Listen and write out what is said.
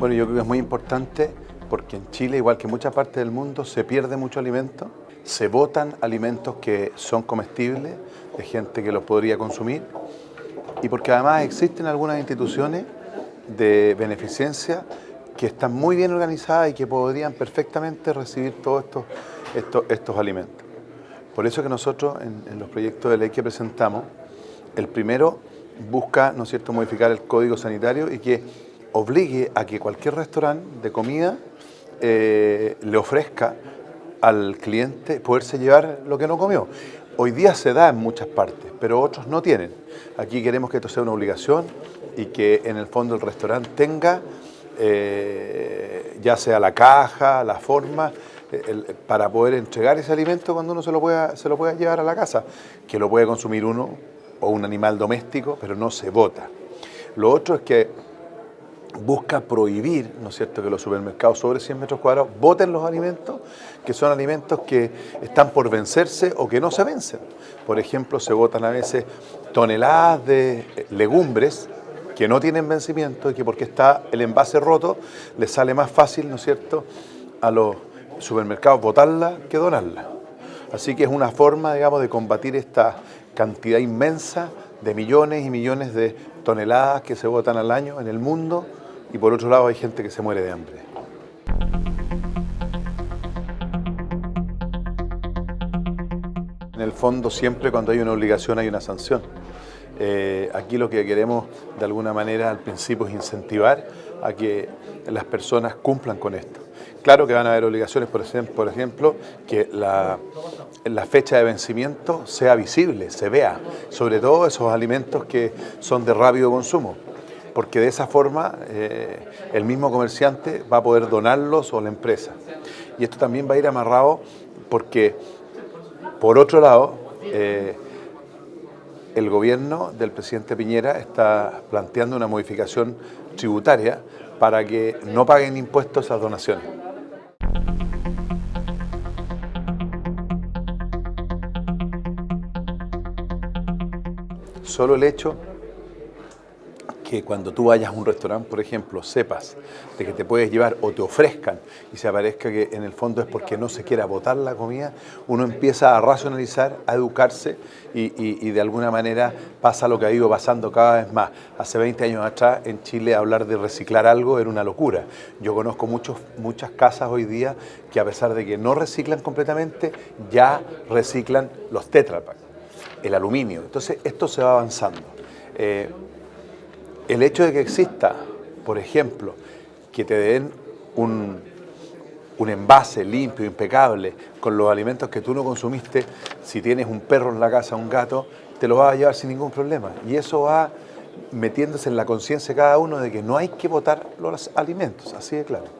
Bueno, yo creo que es muy importante porque en Chile, igual que en muchas partes del mundo, se pierde mucho alimento, se botan alimentos que son comestibles, de gente que los podría consumir, y porque además existen algunas instituciones de beneficencia que están muy bien organizadas y que podrían perfectamente recibir todos estos, estos, estos alimentos. Por eso que nosotros en, en, los proyectos de ley que presentamos, el primero busca, ¿no es cierto?, modificar el código sanitario y que obligue a que cualquier restaurante de comida eh, le ofrezca al cliente poderse llevar lo que no comió. Hoy día se da en muchas partes, pero otros no tienen. Aquí queremos que esto sea una obligación y que en el fondo el restaurante tenga, eh, ya sea la caja, la forma, para poder entregar ese alimento cuando uno se lo, pueda, se lo pueda llevar a la casa, que lo puede consumir uno o un animal doméstico, pero no se bota. Lo otro es que busca prohibir, ¿no es cierto?, que los supermercados sobre 100 metros cuadrados voten los alimentos, que son alimentos que están por vencerse o que no se vencen. Por ejemplo, se votan a veces toneladas de legumbres que no tienen vencimiento y que porque está el envase roto, les sale más fácil, ¿no es cierto?, a los supermercados votarla que donarla. Así que es una forma, digamos, de combatir esta cantidad inmensa de millones y millones de toneladas que se votan al año en el mundo y por otro lado hay gente que se muere de hambre. En el fondo siempre cuando hay una obligación hay una sanción. Eh, aquí lo que queremos de alguna manera al principio es incentivar a que las personas cumplan con esto. Claro que van a haber obligaciones, por ejemplo, que la, la, fecha de vencimiento sea visible, se vea, sobre todo esos alimentos que son de rápido consumo porque de esa forma eh, el mismo comerciante va a poder donarlos o la empresa. Y esto también va a ir amarrado porque, por otro lado, eh, el gobierno del presidente Piñera está planteando una modificación tributaria para que no paguen impuestos esas donaciones. Solo el hecho que cuando tú vayas a un restaurante, por ejemplo, sepas de que te puedes llevar o te ofrezcan y se aparezca que en el fondo es porque no se quiera botar la comida, uno empieza a racionalizar, a educarse y, de alguna manera pasa lo que ha ido pasando cada vez más. Hace 20 años atrás en Chile hablar de reciclar algo era una locura. Yo conozco muchos, muchas casas hoy día que a pesar de que no reciclan completamente, ya reciclan los tetrapack, el aluminio. Entonces esto se va avanzando. Eh, el hecho de que exista, por ejemplo, que te den un, envase limpio, impecable, con los alimentos que tú no consumiste, si tienes un perro en la casa, un gato, te lo vas a llevar sin ningún problema. Y eso va metiéndose en la conciencia de cada uno de que no hay que botar los alimentos, así de claro.